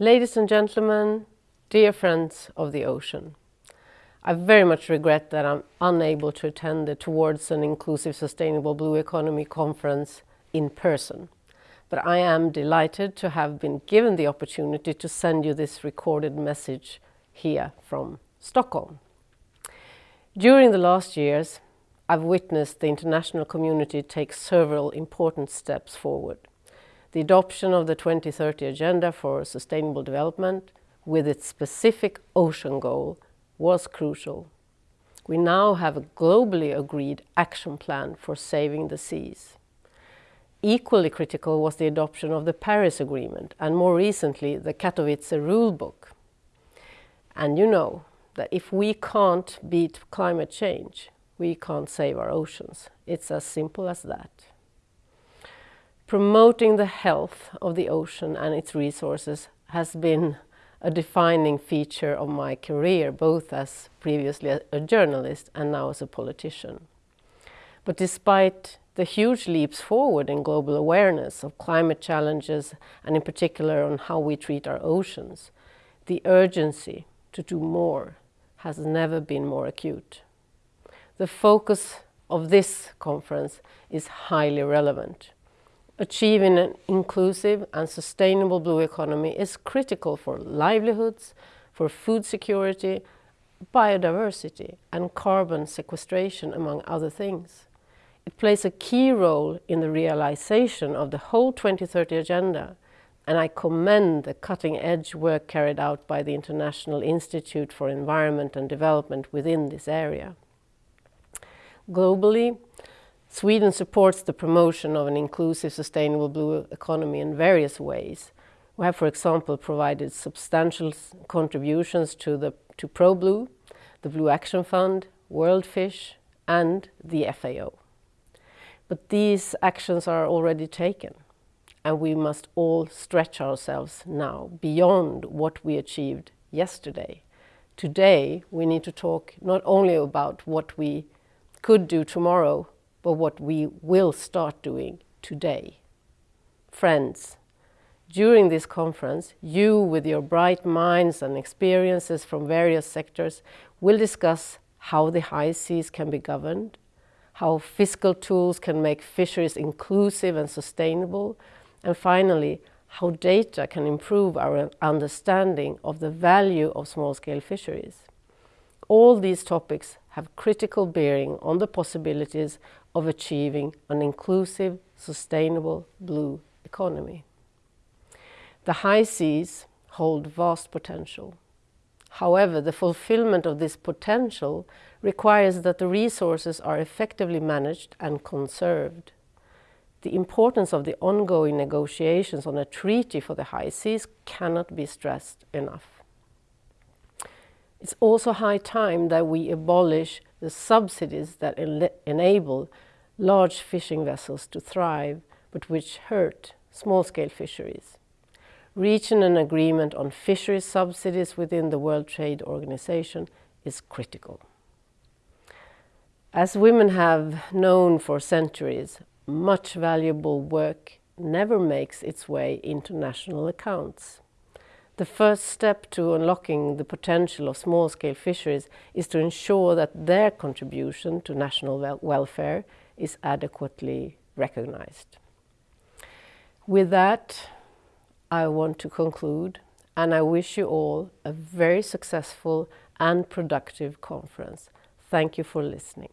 Ladies and gentlemen, dear friends of the ocean, I very much regret that I'm unable to attend the Towards an Inclusive Sustainable Blue Economy conference in person, but I am delighted to have been given the opportunity to send you this recorded message here from Stockholm. During the last years, I've witnessed the international community take several important steps forward. The adoption of the 2030 Agenda for Sustainable Development with its specific ocean goal was crucial. We now have a globally agreed action plan for saving the seas. Equally critical was the adoption of the Paris Agreement and more recently the Katowice Rulebook. And you know that if we can't beat climate change, we can't save our oceans. It's as simple as that. Promoting the health of the ocean and its resources has been a defining feature of my career, both as previously a journalist and now as a politician. But despite the huge leaps forward in global awareness of climate challenges and in particular on how we treat our oceans, the urgency to do more has never been more acute. The focus of this conference is highly relevant. Achieving an inclusive and sustainable blue economy is critical for livelihoods, for food security, biodiversity and carbon sequestration, among other things. It plays a key role in the realization of the whole 2030 Agenda, and I commend the cutting-edge work carried out by the International Institute for Environment and Development within this area. Globally, Sweden supports the promotion of an inclusive, sustainable blue economy in various ways. We have, for example, provided substantial contributions to, the, to ProBlue, the Blue Action Fund, WorldFish and the FAO. But these actions are already taken and we must all stretch ourselves now beyond what we achieved yesterday. Today we need to talk not only about what we could do tomorrow but what we will start doing today. Friends, during this conference, you with your bright minds and experiences from various sectors will discuss how the high seas can be governed, how fiscal tools can make fisheries inclusive and sustainable, and finally, how data can improve our understanding of the value of small-scale fisheries. All these topics have critical bearing on the possibilities of achieving an inclusive, sustainable blue economy. The high seas hold vast potential. However, the fulfillment of this potential requires that the resources are effectively managed and conserved. The importance of the ongoing negotiations on a treaty for the high seas cannot be stressed enough. It's also high time that we abolish the subsidies that enable large fishing vessels to thrive, but which hurt small-scale fisheries. Reaching an agreement on fisheries subsidies within the World Trade Organization is critical. As women have known for centuries, much valuable work never makes its way into national accounts. The first step to unlocking the potential of small-scale fisheries is to ensure that their contribution to national wel welfare is adequately recognized. With that, I want to conclude and I wish you all a very successful and productive conference. Thank you for listening.